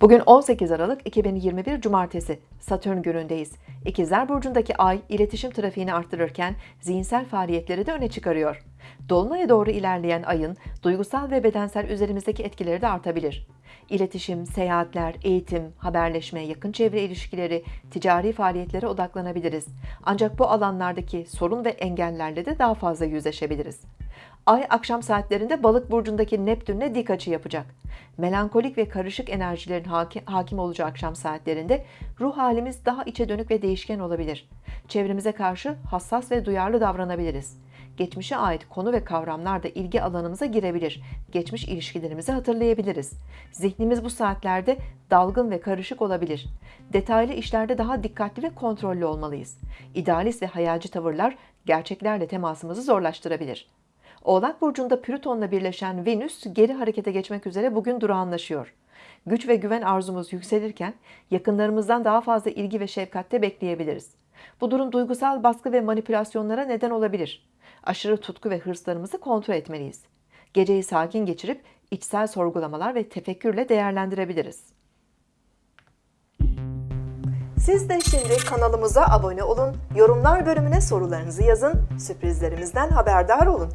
Bugün 18 Aralık 2021 Cumartesi Satürn günündeyiz. İkizler Burcu'ndaki ay iletişim trafiğini arttırırken zihinsel faaliyetleri de öne çıkarıyor. Dolunay'a doğru ilerleyen ayın duygusal ve bedensel üzerimizdeki etkileri de artabilir. İletişim, seyahatler, eğitim, haberleşme, yakın çevre ilişkileri, ticari faaliyetlere odaklanabiliriz. Ancak bu alanlardaki sorun ve engellerle de daha fazla yüzleşebiliriz. Ay akşam saatlerinde balık burcundaki Neptün'le dik açı yapacak. Melankolik ve karışık enerjilerin haki- hakim olacağı akşam saatlerinde ruh halimiz daha içe dönük ve değişken olabilir. Çevremize karşı hassas ve duyarlı davranabiliriz. Geçmişe ait konu ve kavramlar da ilgi alanımıza girebilir. Geçmiş ilişkilerimizi hatırlayabiliriz. Zihnimiz bu saatlerde dalgın ve karışık olabilir. Detaylı işlerde daha dikkatli ve kontrollü olmalıyız. İdealist ve hayalci tavırlar gerçeklerle temasımızı zorlaştırabilir. Oğlak burcunda Plüton'la birleşen Venüs geri harekete geçmek üzere bugün durağanlaşıyor. Güç ve güven arzumuz yükselirken yakınlarımızdan daha fazla ilgi ve şefkatte bekleyebiliriz. Bu durum duygusal baskı ve manipülasyonlara neden olabilir. Aşırı tutku ve hırslarımızı kontrol etmeliyiz. Geceyi sakin geçirip içsel sorgulamalar ve tefekkürle değerlendirebiliriz. Siz de şimdi kanalımıza abone olun, yorumlar bölümüne sorularınızı yazın, sürprizlerimizden haberdar olun.